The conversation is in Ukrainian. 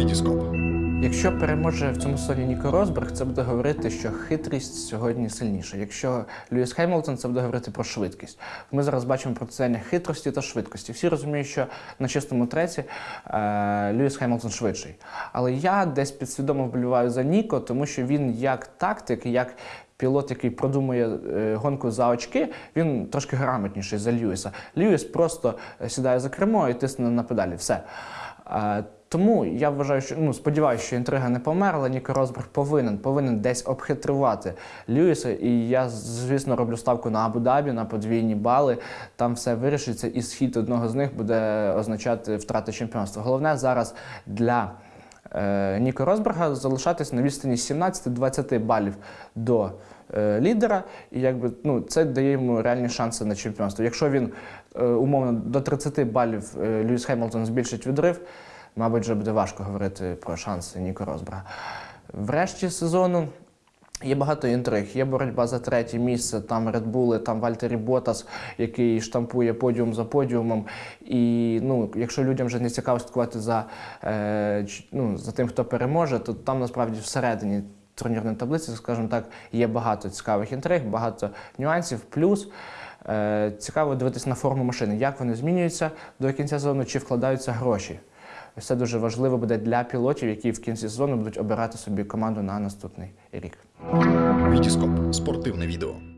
Вітіскоп. Якщо переможе в цьому сезоні Ніко Росберг, це буде говорити, що хитрість сьогодні сильніша. Якщо Льюіс Хемілтон, це буде говорити про швидкість. Ми зараз бачимо протистояння хитрості та швидкості. Всі розуміють, що на чистому треці е, Льюіс Хемілтон швидший. Але я десь підсвідомо вболіваю за Ніко, тому що він як тактик, як пілот, який продумує е, гонку за очки, він трошки грамотніший за Льюіса. Льюіс просто е, сідає за кермо і тисне на педалі. Все. Тому я вважаю, що ну сподіваюся, що інтрига не померла. Ніко Росберг повинен повинен десь обхитрувати Льюіса. І я, звісно, роблю ставку на Абу-Дабі, на подвійні бали. Там все вирішиться, і схід одного з них буде означати втрати чемпіонства. Головне зараз для е, Ніко Росберга залишатись на відстані 17-20 балів до е, лідера, і якби ну це дає йому реальні шанси на чемпіонство. Якщо він е, умовно до 30 балів е, Льюіс Хемілтон збільшить відрив, мабуть, вже буде важко говорити про шанси Ніко Росберга. Врешті сезону. Є багато інтриг, є боротьба за третє місце, там Редбули, там Вальтері Ботас, який штампує подіум за подіумом. І ну, якщо людям вже не цікаво слідкувати за, е, ну, за тим, хто переможе, то там насправді всередині турнірної таблиці, скажімо так, є багато цікавих інтриг, багато нюансів. Плюс е, цікаво дивитися на форму машини, як вони змінюються до кінця сезону, чи вкладаються гроші. Ось Це дуже важливо буде для пілотів, які в кінці сезону будуть обирати собі команду на наступний рік. Вітіскоп. Спортивне відео.